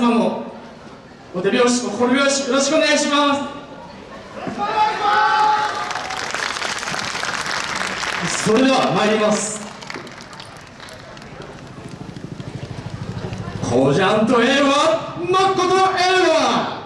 様もお手拍子心拍子よろしくお願いします。それでは参ります。コジャンとエはまっことエは。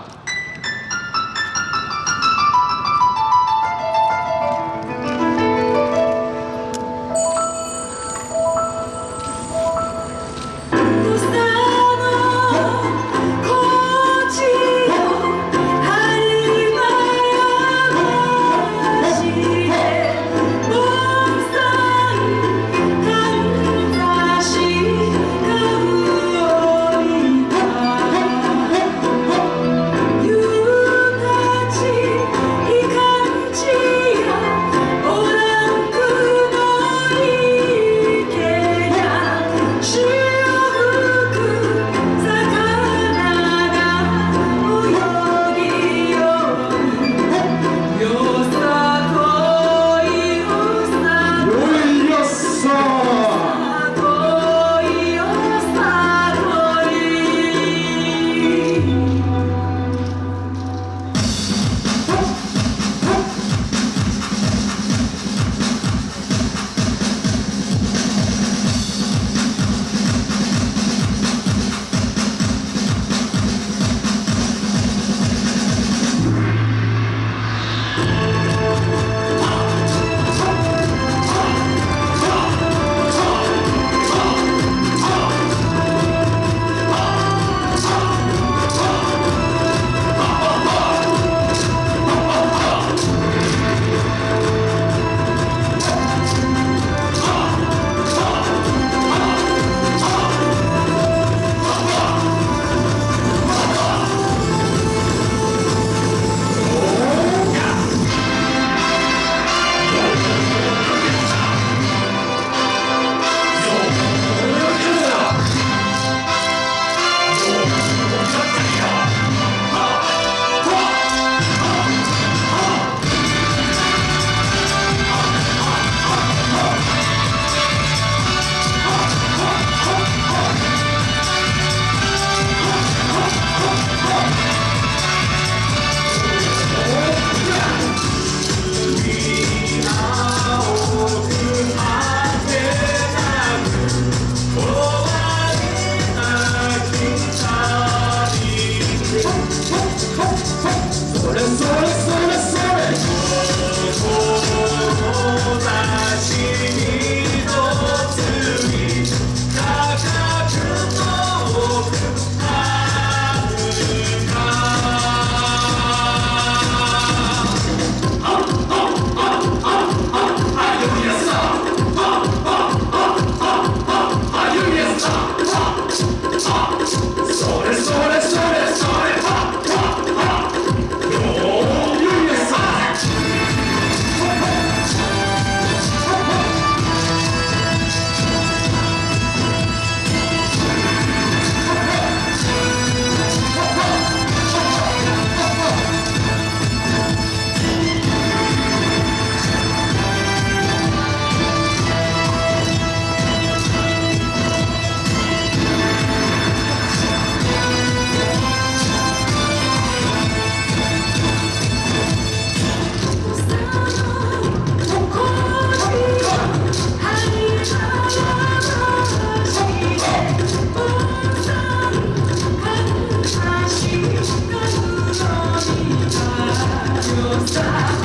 は